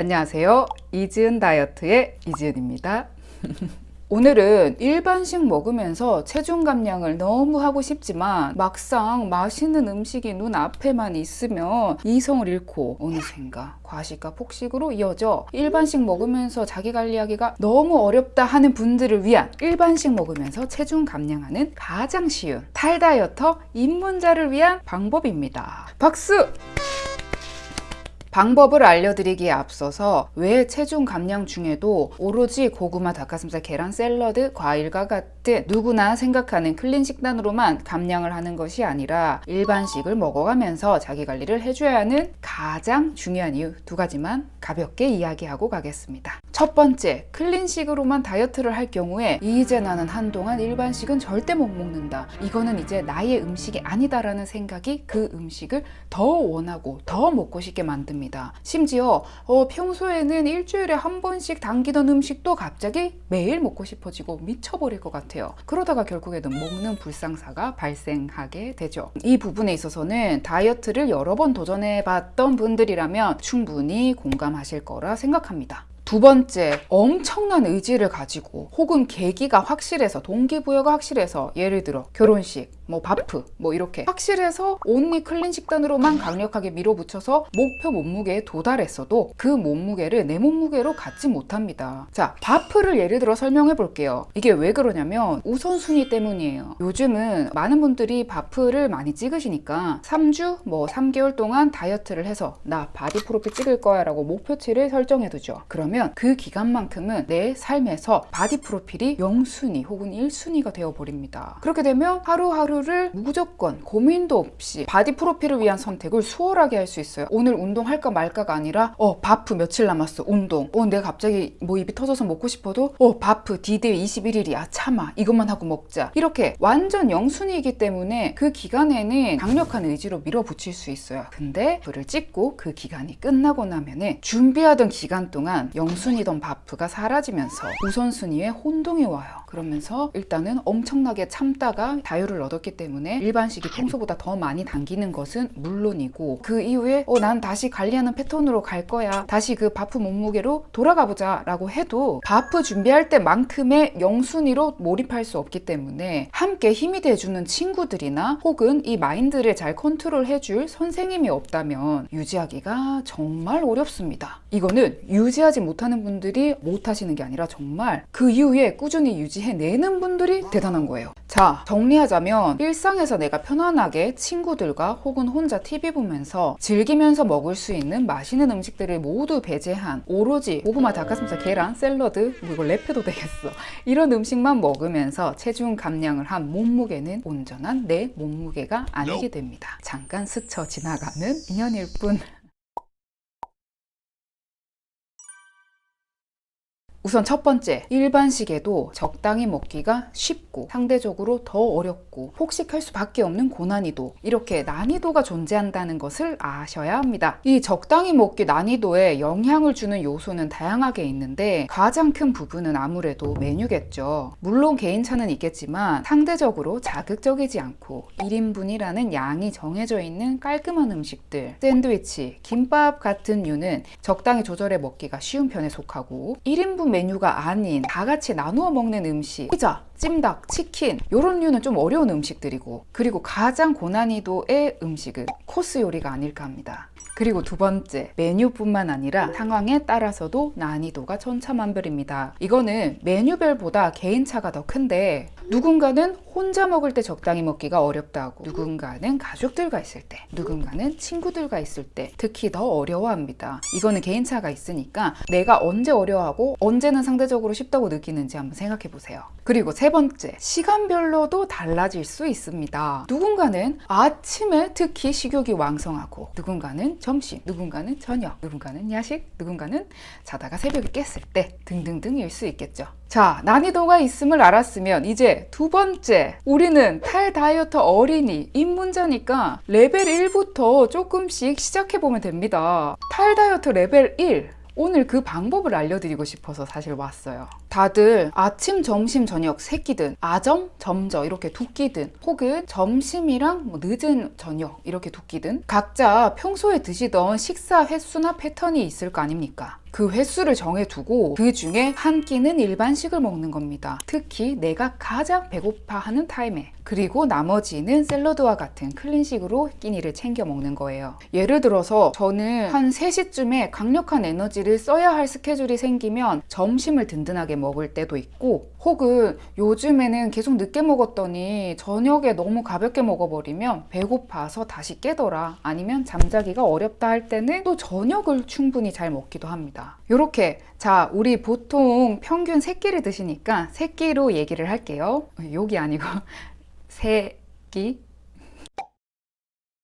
안녕하세요. 이지은 다이어트의 이지은입니다. 오늘은 일반식 먹으면서 체중 감량을 너무 하고 싶지만 막상 맛있는 음식이 눈앞에만 있으면 이성을 잃고 어느샌가 과식과 폭식으로 이어져 일반식 먹으면서 자기 관리하기가 너무 어렵다 하는 분들을 위한 일반식 먹으면서 체중 감량하는 가장 쉬운 탈다이어터 입문자를 위한 방법입니다. 박수! 방법을 알려드리기에 앞서서 왜 체중 감량 중에도 오로지 고구마, 닭가슴살, 계란, 샐러드, 과일과 같은 누구나 생각하는 clean 식단으로만 감량을 하는 것이 아니라 일반식을 먹어가면서 자기 관리를 해줘야 하는 가장 중요한 이유 두 가지만 가볍게 이야기하고 가겠습니다. 첫 번째, clean식으로만 다이어트를 할 경우에 이제 나는 한동안 일반식은 절대 못 먹는다. 이거는 이제 나의 음식이 아니다라는 생각이 그 음식을 더 원하고 더 먹고 싶게 만듭니다. 심지어 어, 평소에는 일주일에 한 번씩 당기던 음식도 갑자기 매일 먹고 싶어지고 미쳐버릴 것 같아요. 그러다가 결국에는 먹는 불상사가 발생하게 되죠. 이 부분에 있어서는 다이어트를 여러 번 도전해 봤던 분들이라면 충분히 공감하실 거라 생각합니다. 두 번째, 엄청난 의지를 가지고 혹은 계기가 확실해서 동기부여가 확실해서 예를 들어 결혼식, 뭐 바프 뭐 이렇게. 확실해서 only clean 식단으로만 강력하게 밀어붙여서 목표 몸무게에 도달했어도 그 몸무게를 내 몸무게로 갖지 못합니다. 자 바프를 예를 들어 설명해 볼게요. 이게 왜 그러냐면 우선순위 때문이에요. 요즘은 많은 분들이 바프를 많이 찍으시니까 3주 뭐 3개월 동안 다이어트를 해서 나 바디 프로필 찍을 거야 라고 목표치를 설정해 두죠. 그러면 그 기간만큼은 내 삶에서 바디 프로필이 0순위 혹은 1순위가 되어 버립니다. 그렇게 되면 하루하루 하루를 무조건 고민도 없이 바디 프로필을 위한 선택을 수월하게 할 수 있어요. 오늘 운동할까 말까가 아니라 어 바프 며칠 남았어 운동. 어 내가 갑자기 뭐 입이 터져서 먹고 싶어도 어 바프 디데이 21일이야 참아 이것만 하고 먹자. 이렇게 완전 영순위이기 때문에 그 기간에는 강력한 의지로 밀어붙일 수 있어요. 근데 바프를 찍고 그 기간이 끝나고 나면은 준비하던 기간 동안 영순위던 바프가 사라지면서 우선순위에 혼동이 와요. 그러면서 일단은 엄청나게 참다가 자유를 얻었기 그렇기 때문에 일반식이 평소보다 더 많이 당기는 것은 물론이고 그 이후에 어, 난 다시 관리하는 패턴으로 갈 거야. 다시 그 바프 몸무게로 돌아가 보자 라고 해도 바프 준비할 때만큼의 영순위로 몰입할 수 없기 때문에 함께 힘이 돼주는 친구들이나 혹은 이 마인드를 잘 컨트롤 해줄 선생님이 없다면 유지하기가 정말 어렵습니다. 이거는 유지하지 못하는 분들이 못하시는 게 아니라 정말 그 이후에 꾸준히 유지해내는 분들이 대단한 거예요 자 정리하자면 일상에서 내가 편안하게 친구들과 혹은 혼자 TV 보면서 즐기면서 먹을 수 있는 맛있는 음식들을 모두 배제한 오로지 고구마, 닭가슴살, 계란, 샐러드 뭐 이거 랩해도 되겠어. 이런 음식만 먹으면서 체중 감량을 한 몸무게는 온전한 내 몸무게가 아니게 됩니다. 잠깐 스쳐 지나가는 인연일 뿐 우선 첫 번째, 일반식에도 적당히 먹기가 쉽고 상대적으로 더 어렵고 폭식할 수밖에 없는 고난이도 이렇게 난이도가 존재한다는 것을 아셔야 합니다. 이 적당히 먹기 난이도에 영향을 주는 요소는 다양하게 있는데 가장 큰 부분은 아무래도 메뉴겠죠. 물론 개인차는 있겠지만 상대적으로 자극적이지 않고 1인분이라는 양이 정해져 있는 깔끔한 음식들 샌드위치, 김밥 같은 류는 적당히 조절해 먹기가 쉬운 편에 속하고 1인분 메뉴가 아닌 다 같이 나누어 먹는 음식. 피자, 찜닭, 치킨. 이런 류는 좀 어려운 음식들이고 그리고 가장 고난이도의 음식은 코스 요리가 아닐까 합니다 그리고 두 번째 메뉴뿐만 아니라 상황에 따라서도 난이도가 천차만별입니다. 이거는 메뉴별보다 개인차가 더 큰데 누군가는 혼자 먹을 때 적당히 먹기가 어렵다고 누군가는 가족들과 있을 때 누군가는 친구들과 있을 때 특히 더 어려워합니다. 이거는 개인차가 있으니까 내가 언제 어려워하고 언제는 상대적으로 쉽다고 느끼는지 한번 생각해 보세요. 그리고 세 번째 시간별로도 달라질 수 있습니다. 누군가는 아침에 특히 식욕이 왕성하고 누군가는 점심 누군가는 저녁 누군가는 야식 누군가는 자다가 새벽에 깼을 때 등등등일 수 있겠죠. 자 난이도가 있음을 알았으면 이제 두 번째 우리는 탈다이어트 어린이 입문자니까 레벨 1부터 조금씩 시작해보면 됩니다. 탈다이어트 레벨 1 오늘 그 방법을 알려드리고 싶어서 사실 왔어요 다들 아침, 점심, 저녁 세 끼든 아점, 점저 이렇게 두 끼든 혹은 점심이랑 뭐 늦은 저녁 이렇게 두 끼든 각자 평소에 드시던 식사 횟수나 패턴이 있을 거 아닙니까? 그 횟수를 정해두고 그 중에 한 끼는 일반식을 먹는 겁니다. 특히 내가 가장 배고파하는 타임에 그리고 나머지는 샐러드와 같은 클린식으로 끼니를 챙겨 먹는 거예요. 예를 들어서 저는 한 3시쯤에 강력한 에너지를 써야 할 스케줄이 생기면 점심을 든든하게 먹을 때도 있고 혹은 요즘에는 계속 늦게 먹었더니 저녁에 너무 가볍게 먹어버리면 배고파서 다시 깨더라 아니면 잠자기가 어렵다 할 때는 또 저녁을 충분히 잘 먹기도 합니다. 이렇게 자 우리 보통 평균 3끼를 드시니까 3끼로 얘기를 할게요. 욕이 아니고 세끼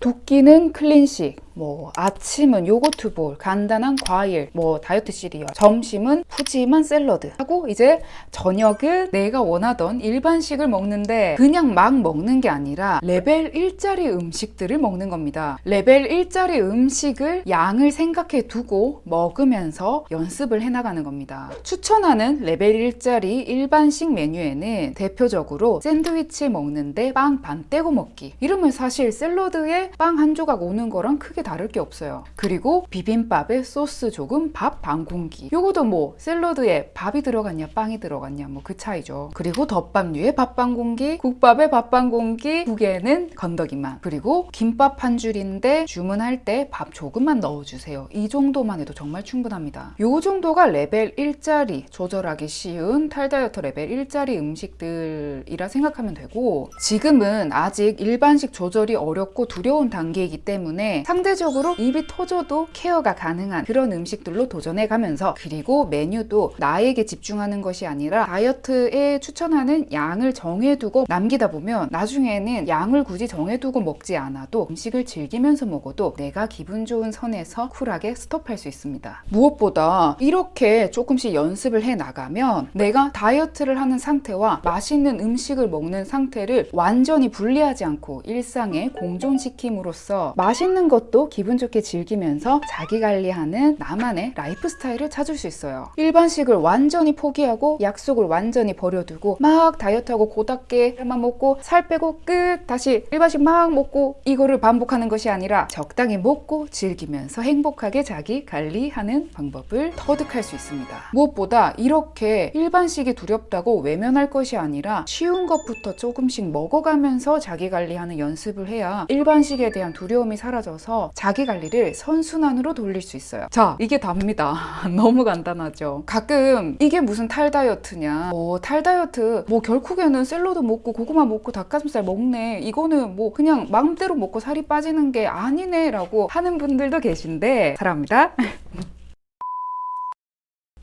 두 끼는 clean식, 뭐 아침은 요거트 볼, 간단한 과일, 뭐 다이어트 시리얼, 점심은 푸짐한 샐러드 하고 이제 저녁은 내가 원하던 일반식을 먹는데 그냥 막 먹는 게 아니라 레벨 1짜리 음식들을 먹는 겁니다. 레벨 1짜리 음식을 양을 생각해 두고 먹으면서 연습을 해 나가는 겁니다. 추천하는 레벨 1짜리 일반식 메뉴에는 대표적으로 샌드위치 먹는데 빵 반 떼고 먹기 이러면 사실 샐러드에 빵 한 조각 오는 거랑 크게 다를 게 없어요. 그리고 비빔밥에 소스 조금, 밥 반 공기. 요것도 뭐 샐러드에 밥이 들어갔냐, 빵이 들어갔냐, 뭐 그 차이죠. 그리고 덮밥류에 밥 반 공기, 국밥에 밥 반 공기, 국에는 건더기만. 그리고 김밥 한 줄인데 주문할 때 밥 조금만 넣어주세요. 이 정도만 해도 정말 충분합니다. 요 정도가 레벨 1짜리 조절하기 쉬운 탈다이어트 레벨 1짜리 음식들이라 생각하면 되고 지금은 아직 일반식 조절이 어렵고 두려운 단계이기 때문에 상대적으로 입이 터져도 케어가 가능한 그런 음식들로 도전해 가면서 그리고 메뉴도 나에게 집중하는 것이 아니라 다이어트에 추천하는 양을 정해두고 남기다 보면 나중에는 양을 굳이 정해두고 먹지 않아도 음식을 즐기면서 먹어도 내가 기분 좋은 선에서 쿨하게 스톱할 수 있습니다. 무엇보다 이렇게 조금씩 연습을 해 나가면 내가 다이어트를 하는 상태와 맛있는 음식을 먹는 상태를 완전히 분리하지 않고 일상에 공존시킴으로써 맛있는 것도 기분 좋게 즐기면서 자기 관리하는 나만의 라이프 스타일을 찾을 수 있어요. 일반식을 완전히 포기하고 약속을 완전히 버려두고 막 다이어트하고 고답게만 먹고 살 빼고 끝 다시 일반식 막 먹고 이거를 반복하는 것이 아니라 적당히 먹고 즐기면서 행복하게 자기 관리하는 방법을 터득할 수 있습니다. 무엇보다 이렇게 일반식이 두렵다고 외면할 것이 아니라 쉬운 것부터 조금씩 먹어가면서 자기 관리하는 연습을 해야 일반식에 대한 두려움이 사라져서 자기 관리를 선순환으로 돌릴 수 있어요. 자, 이게 답니다. 너무 간단하죠. 가끔 이게 무슨 탈다이어트냐. 뭐 탈다이어트 뭐 결국에는 샐러드 먹고 고구마 먹고 닭가슴살 먹네. 이거는 뭐 그냥 마음대로 먹고 살이 빠지는 게 아니네 라고 하는 분들도 계신데 사랑합니다.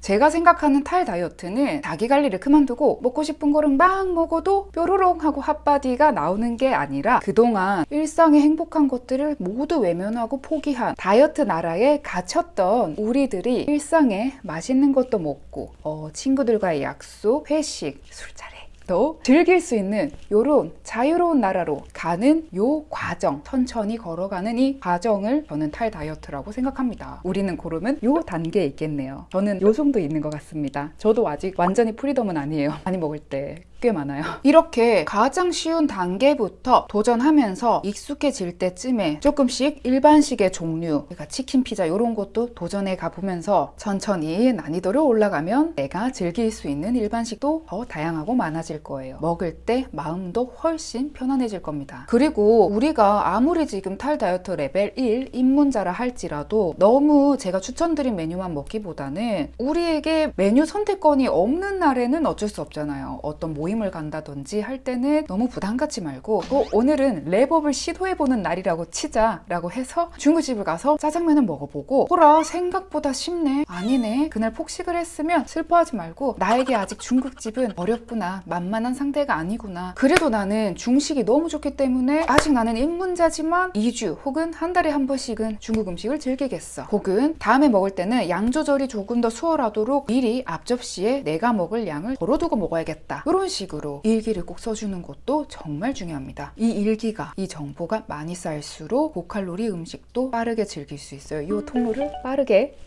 제가 생각하는 탈 다이어트는 자기 관리를 그만두고 먹고 싶은 거를 막 먹어도 뾰로롱 하고 핫바디가 나오는 게 아니라 그동안 일상의 행복한 것들을 모두 외면하고 포기한 다이어트 나라에 갇혔던 우리들이 일상에 맛있는 것도 먹고 어, 친구들과의 약속, 회식, 술자리 또 즐길 수 있는 요런 자유로운 나라로 가는 요 과정 천천히 걸어가는 이 과정을 저는 탈 다이어트라고 생각합니다. 우리는 그러면 요 단계에 있겠네요. 저는 요 정도 있는 것 같습니다. 저도 아직 완전히 freedom은 아니에요. 많이 먹을 때꽤 많아요. 이렇게 가장 쉬운 단계부터 도전하면서 익숙해질 때쯤에 조금씩 일반식의 종류 그러니까 치킨 피자 이런 것도 도전해 가보면서 천천히 난이도를 올라가면 내가 즐길 수 있는 일반식도 더 다양하고 많아질 거예요. 먹을 때 마음도 훨씬 편안해질 겁니다. 그리고 우리가 아무리 지금 탈 다이어트 레벨 1 입문자라 할지라도 너무 제가 추천드린 메뉴만 먹기보다는 우리에게 메뉴 선택권이 없는 날에는 어쩔 수 없잖아요. 어떤 모 임을 간다든지 할 때는 너무 부담 갖지 말고 어, 오늘은 랩업을 시도해보는 날이라고 치자 라고 해서 중국집을 가서 짜장면을 먹어보고 호라 생각보다 쉽네 아니네 그날 폭식을 했으면 슬퍼하지 말고 나에게 아직 중국집은 어렵구나 만만한 상태가 아니구나. 그래도 나는 중식이 너무 좋기 때문에 아직 나는 입문자지만 2주 혹은 한 달에 한 번씩은 중국 음식을 즐기겠어. 혹은 다음에 먹을 때는 양 조절이 조금 더 수월하도록 미리 앞접시에 내가 먹을 양을 덜어두고 먹어야겠다. 이런 식으로 일기를 꼭 써주는 것도 정말 중요합니다. 이 일기가 이 정보가 많이 쌓일수록 고칼로리 음식도 빠르게 즐길 수 있어요. 이 통로를 빠르게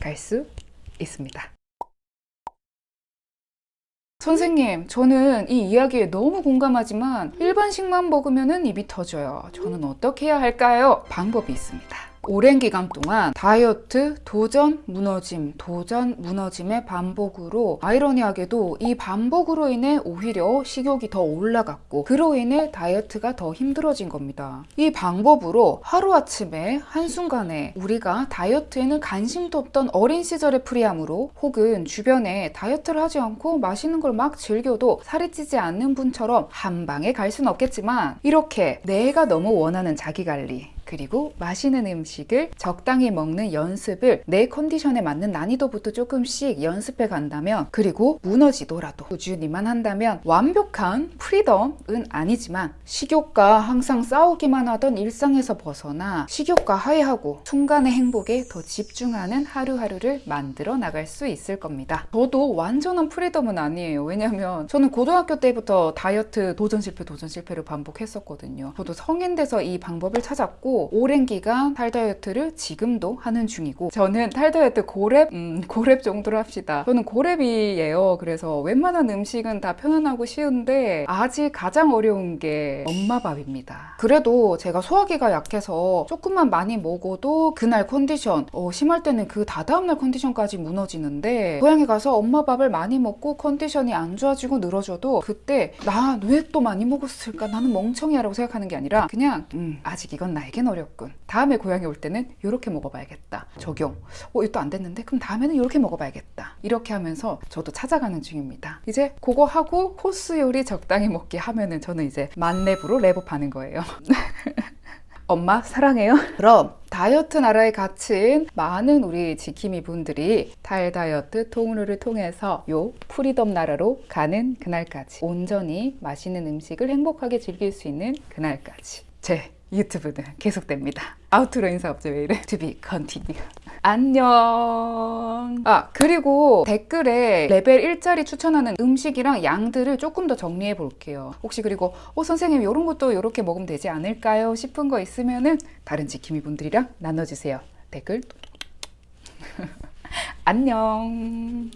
갈 수 있습니다. 선생님, 저는 이 이야기에 너무 공감하지만 일반식만 먹으면 입이 터져요. 저는 어떻게 해야 할까요? 방법이 있습니다. 오랜 기간 동안 다이어트, 도전, 무너짐, 도전, 무너짐의 반복으로 아이러니하게도 이 반복으로 인해 오히려 식욕이 더 올라갔고 그로 인해 다이어트가 더 힘들어진 겁니다. 이 방법으로 하루아침에 한순간에 우리가 다이어트에는 관심도 없던 어린 시절의 프리함으로 혹은 주변에 다이어트를 하지 않고 맛있는 걸 막 즐겨도 살이 찌지 않는 분처럼 한 방에 갈 수는 없겠지만 이렇게 내가 너무 원하는 자기 관리 그리고 맛있는 음식을 적당히 먹는 연습을 내 컨디션에 맞는 난이도부터 조금씩 연습해 간다면 그리고 무너지더라도 꾸준히만 한다면 완벽한 freedom은 아니지만 식욕과 항상 싸우기만 하던 일상에서 벗어나 식욕과 화해하고 순간의 행복에 더 집중하는 하루하루를 만들어 나갈 수 있을 겁니다. 저도 완전한 freedom은 아니에요. 왜냐면 저는 고등학교 때부터 다이어트 도전 실패 도전 실패를 반복했었거든요. 저도 성인 돼서 이 방법을 찾았고 오랜 기간 탈다이어트를 지금도 하는 중이고 저는 탈다이어트 고렙 음, 고렙 정도로 합시다. 저는 고렙이에요. 그래서 웬만한 음식은 다 편안하고 쉬운데 아직 가장 어려운 게 엄마 밥입니다. 그래도 제가 소화기가 약해서 조금만 많이 먹어도 그날 컨디션 어, 심할 때는 그 다다음날 컨디션까지 무너지는데 고향에 가서 엄마 밥을 많이 먹고 컨디션이 안 좋아지고 늘어져도 그때 나 왜 또 많이 먹었을까 나는 멍청이야 라고 생각하는 게 아니라 그냥 음, 아직 이건 나에겐 어렵군. 다음에 고향에 올 때는 이렇게 먹어봐야겠다. 적용. 어 또 안 됐는데? 그럼 다음에는 이렇게 먹어봐야겠다. 이렇게 하면서 저도 찾아가는 중입니다. 이제 그거 하고 코스 요리 적당히 먹기 하면은 저는 이제 만렙으로 렙업하는 거예요. 엄마 사랑해요. 그럼. 다이어트 나라에 갇힌 많은 우리 지킴이 분들이 탈다이어트 통로를 통해서 요 freedom 나라로 가는 그날까지 온전히 맛있는 음식을 행복하게 즐길 수 있는 그날까지. 제 유튜브는 계속됩니다. outro 인사 없죠 왜 이래? To be continue. 안녕. 아 그리고 댓글에 레벨 1짜리 추천하는 음식이랑 양들을 조금 더 정리해 볼게요. 혹시 그리고 어 선생님 이런 것도 이렇게 먹으면 되지 않을까요? 싶은 거 있으면은 다른 지킴이 분들이랑 나눠주세요. 댓글 안녕.